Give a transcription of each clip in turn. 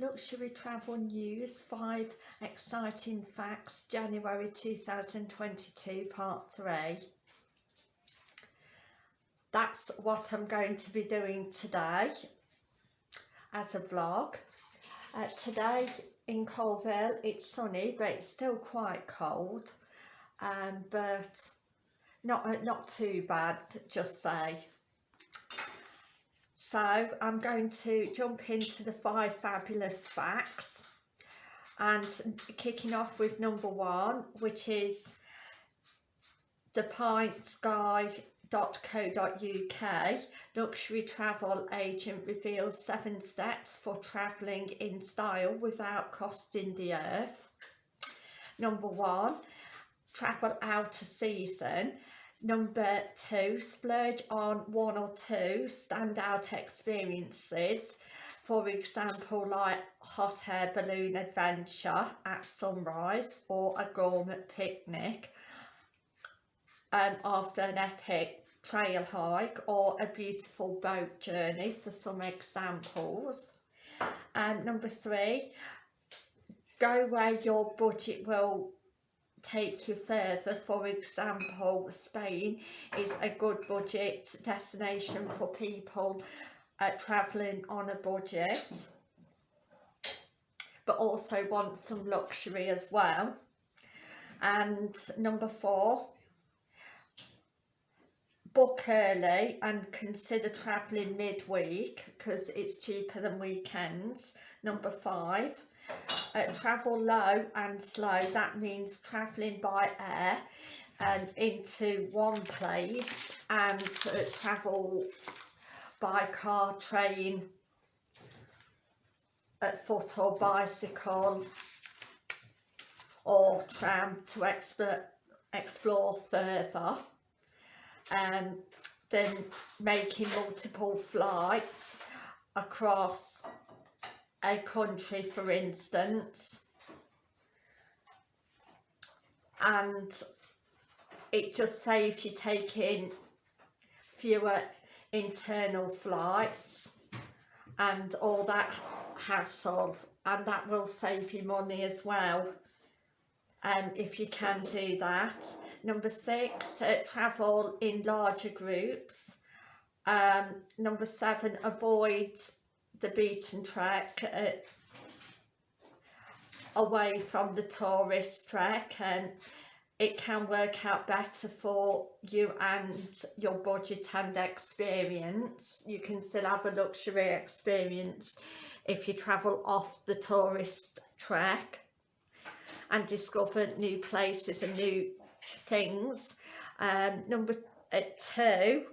Luxury Travel News 5 Exciting Facts January 2022 Part 3 That's what I'm going to be doing today as a vlog. Uh, today in Colville it's sunny but it's still quite cold um, but not, not too bad just say. So I'm going to jump into the five fabulous facts and kicking off with number one which is the sky.co.uk luxury travel agent reveals seven steps for travelling in style without costing the earth. Number one, travel out of season Number two, splurge on one or two standout experiences. For example, like hot air balloon adventure at sunrise or a gourmet picnic um, after an epic trail hike or a beautiful boat journey for some examples. And number three, go where your budget will take you further for example Spain is a good budget destination for people uh, traveling on a budget but also want some luxury as well. And number four book early and consider travelling midweek because it's cheaper than weekends. Number five uh, travel low and slow that means travelling by air and into one place and travel by car, train, at foot or bicycle or tram to explore, explore further. And um, then making multiple flights across a country for instance and it just saves you taking fewer internal flights and all that hassle and that will save you money as well um, if you can do that. Number six, uh, travel in larger groups. Um, number seven, avoid the beaten track uh, away from the tourist track and it can work out better for you and your budget and experience. You can still have a luxury experience if you travel off the tourist track and discover new places and new things. Um, number uh, two,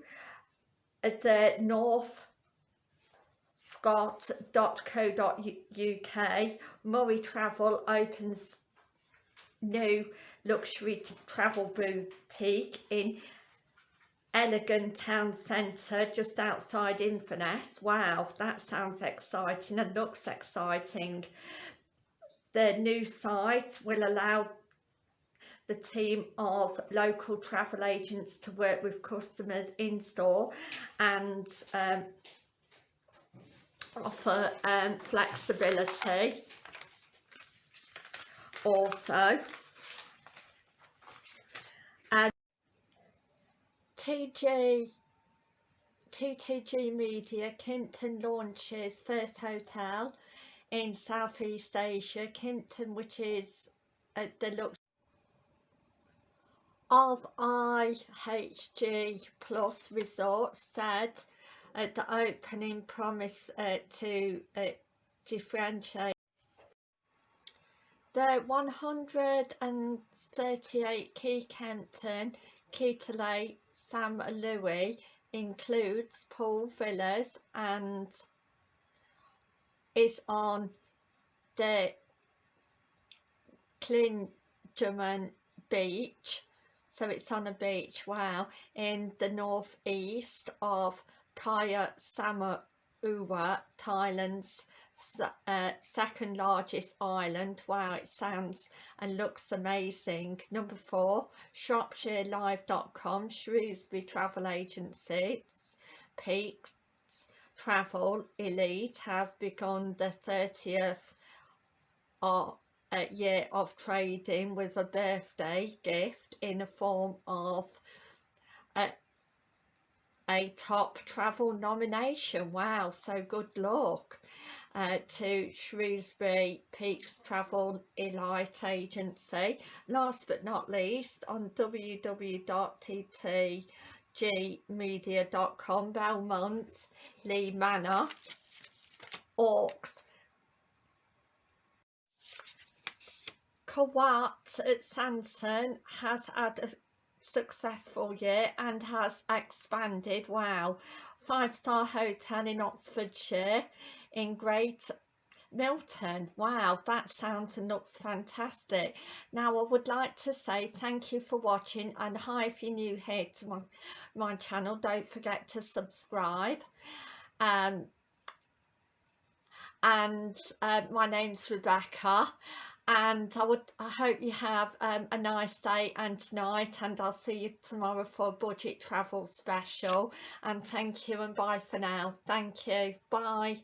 the North scott.co.uk Murray Travel opens new luxury travel boutique in elegant town centre just outside Inverness. Wow, that sounds exciting and looks exciting. The new site will allow the team of local travel agents to work with customers in store and um, offer um, flexibility. Also and TG TTG Media Kimpton launches first hotel in Southeast Asia Kimpton which is at the look of IHG Plus Resort said at the opening promise uh, to uh, differentiate. The 138 Key Kimpton Kitalay Sam Louis includes Paul villas and is on the Klingerman beach. So it's on a beach wow in the northeast of Kaya Samua, Thailand's uh, second largest island. Wow, it sounds and looks amazing. Number four, ShropshireLive.com, Shrewsbury Travel Agency, Peaks, Travel Elite have begun the 30th of, uh, year of trading with a birthday gift in the form of a, a top travel nomination. Wow, so good luck. Uh, to Shrewsbury Peaks Travel Elite Agency. Last but not least, on www.tt gmedia.com, Belmond, Lee Manor, Orcs, Kawat at Sanson has had a successful year and has expanded, wow, five star hotel in Oxfordshire in Great Milton, wow, that sounds and looks fantastic. Now, I would like to say thank you for watching and hi if you're new here to my, my channel, don't forget to subscribe. Um, and uh, my name's Rebecca and I would I hope you have um, a nice day and tonight and I'll see you tomorrow for a budget travel special. And thank you and bye for now. Thank you. Bye